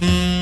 Mm-hmm.